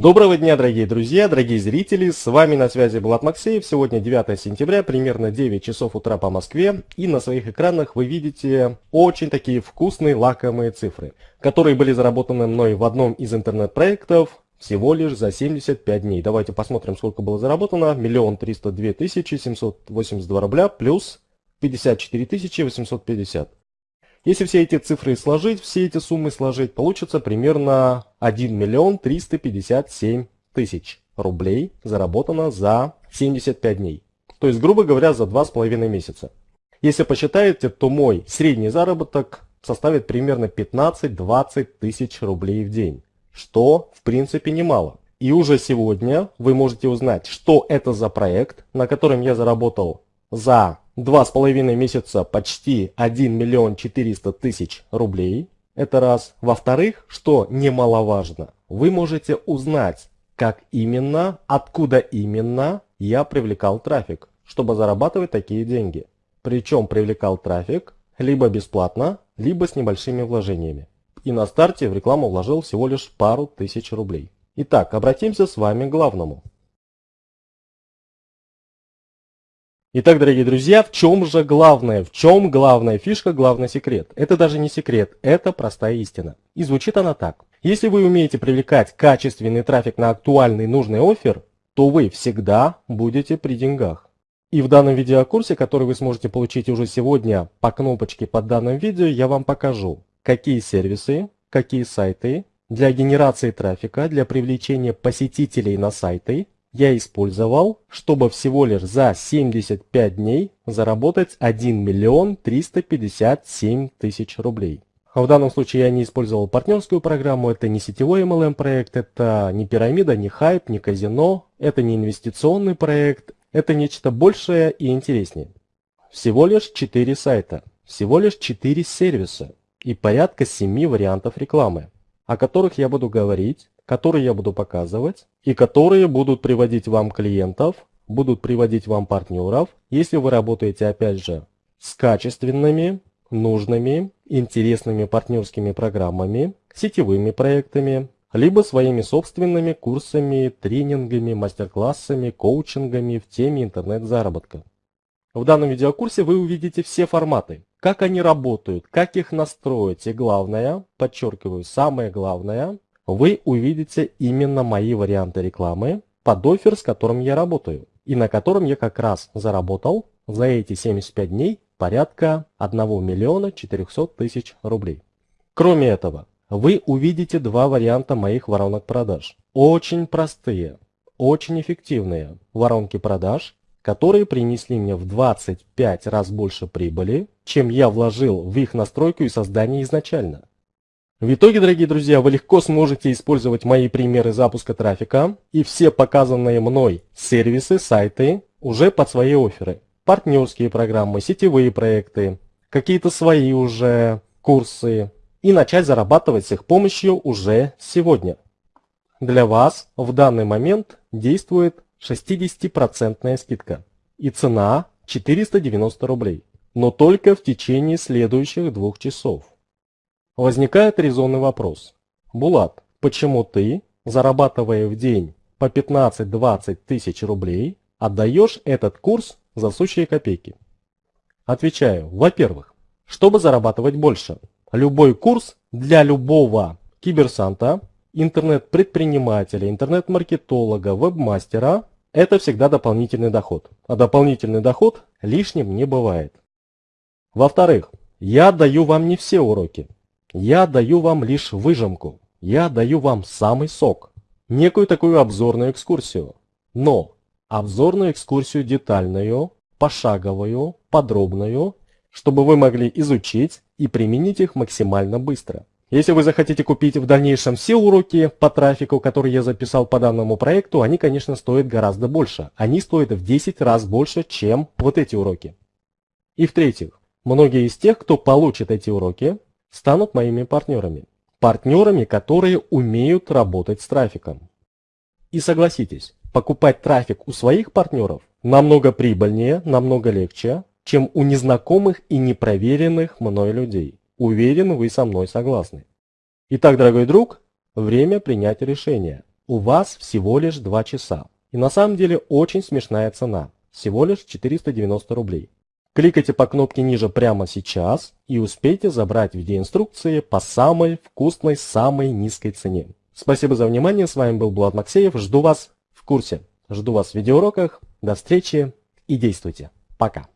Доброго дня, дорогие друзья, дорогие зрители, с вами на связи Влад Максеев. Сегодня 9 сентября, примерно 9 часов утра по Москве, и на своих экранах вы видите очень такие вкусные лакомые цифры, которые были заработаны мной в одном из интернет-проектов всего лишь за 75 дней. Давайте посмотрим, сколько было заработано. Миллион триста две тысячи семьсот восемьдесят два рубля плюс 54 тысячи 850. Если все эти цифры сложить, все эти суммы сложить, получится примерно 1 миллион 357 тысяч рублей заработано за 75 дней. То есть, грубо говоря, за 2,5 месяца. Если посчитаете, то мой средний заработок составит примерно 15-20 тысяч рублей в день, что в принципе немало. И уже сегодня вы можете узнать, что это за проект, на котором я заработал за два с половиной месяца почти 1 миллион 400 тысяч рублей. Это раз. Во-вторых, что немаловажно, вы можете узнать, как именно, откуда именно я привлекал трафик, чтобы зарабатывать такие деньги. Причем привлекал трафик либо бесплатно, либо с небольшими вложениями. И на старте в рекламу вложил всего лишь пару тысяч рублей. Итак, обратимся с вами к главному. Итак, дорогие друзья, в чем же главное, в чем главная фишка, главный секрет? Это даже не секрет, это простая истина. И звучит она так. Если вы умеете привлекать качественный трафик на актуальный нужный офер, то вы всегда будете при деньгах. И в данном видеокурсе, который вы сможете получить уже сегодня по кнопочке под данным видео, я вам покажу, какие сервисы, какие сайты для генерации трафика, для привлечения посетителей на сайты я использовал, чтобы всего лишь за 75 дней заработать 1 миллион 357 тысяч рублей. В данном случае я не использовал партнерскую программу, это не сетевой MLM проект, это не пирамида, не хайп, не казино, это не инвестиционный проект, это нечто большее и интереснее. Всего лишь 4 сайта, всего лишь 4 сервиса и порядка 7 вариантов рекламы, о которых я буду говорить которые я буду показывать и которые будут приводить вам клиентов, будут приводить вам партнеров, если вы работаете опять же с качественными, нужными, интересными партнерскими программами, сетевыми проектами, либо своими собственными курсами, тренингами, мастер-классами, коучингами в теме интернет-заработка. В данном видеокурсе вы увидите все форматы, как они работают, как их настроить и главное, подчеркиваю, самое главное, вы увидите именно мои варианты рекламы под офер, с которым я работаю. И на котором я как раз заработал за эти 75 дней порядка 1 миллиона 400 тысяч рублей. Кроме этого, вы увидите два варианта моих воронок продаж. Очень простые, очень эффективные воронки продаж, которые принесли мне в 25 раз больше прибыли, чем я вложил в их настройку и создание изначально. В итоге, дорогие друзья, вы легко сможете использовать мои примеры запуска трафика и все показанные мной сервисы, сайты уже под свои оферы. Партнерские программы, сетевые проекты, какие-то свои уже курсы и начать зарабатывать с их помощью уже сегодня. Для вас в данный момент действует 60% скидка и цена 490 рублей, но только в течение следующих двух часов. Возникает резонный вопрос. Булат, почему ты, зарабатывая в день по 15-20 тысяч рублей, отдаешь этот курс за сущие копейки? Отвечаю, во-первых, чтобы зарабатывать больше. Любой курс для любого киберсанта, интернет-предпринимателя, интернет-маркетолога, вебмастера – это всегда дополнительный доход. А дополнительный доход лишним не бывает. Во-вторых, я даю вам не все уроки. Я даю вам лишь выжимку. Я даю вам самый сок. Некую такую обзорную экскурсию. Но обзорную экскурсию детальную, пошаговую, подробную, чтобы вы могли изучить и применить их максимально быстро. Если вы захотите купить в дальнейшем все уроки по трафику, которые я записал по данному проекту, они, конечно, стоят гораздо больше. Они стоят в 10 раз больше, чем вот эти уроки. И в-третьих, многие из тех, кто получит эти уроки, станут моими партнерами. Партнерами, которые умеют работать с трафиком. И согласитесь, покупать трафик у своих партнеров намного прибыльнее, намного легче, чем у незнакомых и непроверенных мной людей. Уверен, вы со мной согласны. Итак, дорогой друг, время принять решение. у вас всего лишь 2 часа. И на самом деле очень смешная цена. Всего лишь 490 рублей. Кликайте по кнопке ниже прямо сейчас и успейте забрать видеоинструкции по самой вкусной, самой низкой цене. Спасибо за внимание, с вами был Булат Максеев, жду вас в курсе. Жду вас в видеоуроках, до встречи и действуйте. Пока.